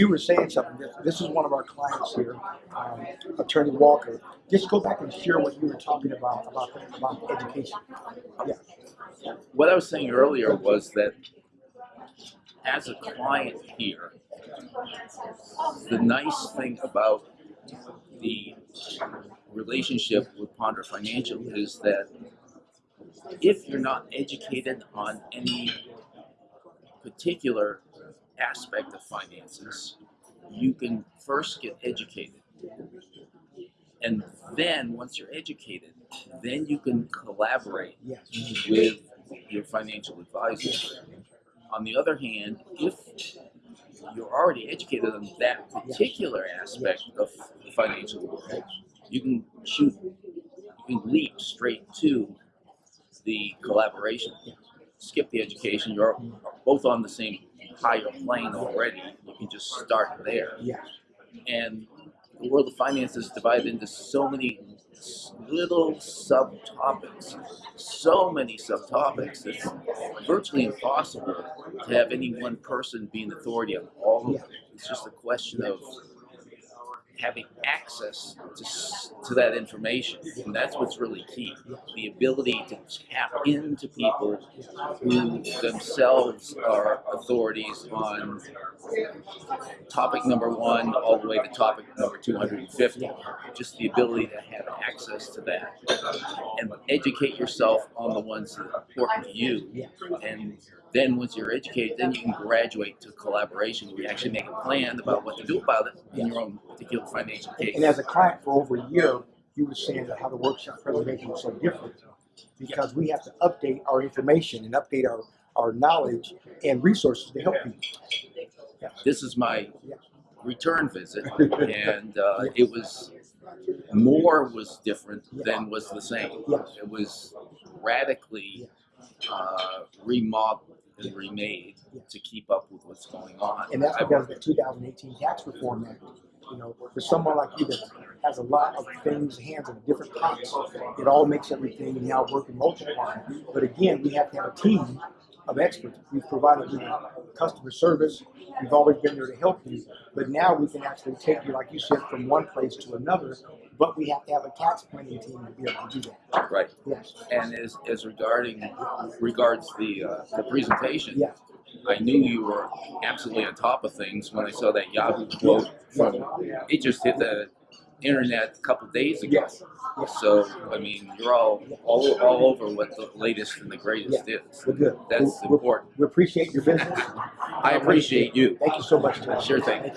you were saying something. This, is one of our clients here, um, Attorney Walker. Just go back and share what you were talking about about, about education. Yeah. What I was saying earlier was that as a client here, the nice thing about the relationship with Ponder Financial is that if you're not educated on any particular aspect of finances, you can first get educated. And then, once you're educated, then you can collaborate with your financial advisor. On the other hand, if you're already educated on that particular aspect of the financial world, you can shoot, you can leap straight to the collaboration. Skip the education, you're both on the same higher plane already. You can just start there. Yes. And the world of finance is divided into so many little subtopics, so many subtopics. It's virtually impossible to have any one person be an authority on all of them. It's just a question of having access to, to that information. And that's what's really key. The ability to tap into people who themselves are authorities on topic number one all the way to topic number 250. Just the ability to have access to that and educate yourself on the ones that are important to you. And then once you're educated, then you can graduate to collaboration where you actually make a plan about what to do about it in your own particular financial case. And as a client for over a year, you were saying that how the workshop presentation was so different because we have to update our information and update our, our knowledge and resources to help people. this is my Yeah. return visit, and uh, it was more was different than was the same. It was radically uh, remodeled and remade to keep up with what's going on. And that's because the 2018 Tax Reform Act. You know, for someone like you that has a lot of things, hands in different pots, it all makes everything now work and multiply. But again, we have to have a team of experts. We've provided you customer service. We've always been there to help you. But now we can actually take you, like you said, from one place to another. But we have to have a tax planning team to be able to do that. right. Yes. And as, as regarding regards the uh, the presentation, Yeah. I knew you were absolutely on top of things when I saw that Yahoo quote from it just hit the internet a couple days ago. Yes. Yes. So I mean, you're all all, all over what the latest and the greatest is. We're good. That's We- we- important. We appreciate your business. I appreciate you. Thank you so much. Sure thing.